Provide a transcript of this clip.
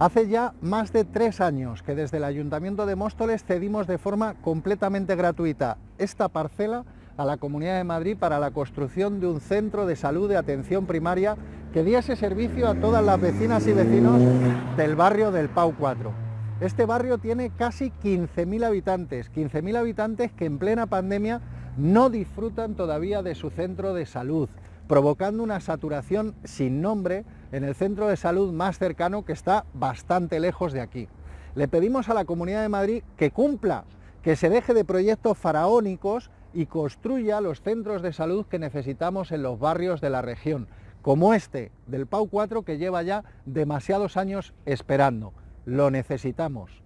Hace ya más de tres años que desde el Ayuntamiento de Móstoles cedimos de forma completamente gratuita esta parcela a la Comunidad de Madrid para la construcción de un centro de salud de atención primaria que diese servicio a todas las vecinas y vecinos del barrio del Pau 4. Este barrio tiene casi 15.000 habitantes, 15.000 habitantes que en plena pandemia no disfrutan todavía de su centro de salud, provocando una saturación sin nombre en el centro de salud más cercano que está bastante lejos de aquí. Le pedimos a la Comunidad de Madrid que cumpla, que se deje de proyectos faraónicos y construya los centros de salud que necesitamos en los barrios de la región, como este del Pau 4 que lleva ya demasiados años esperando. Lo necesitamos.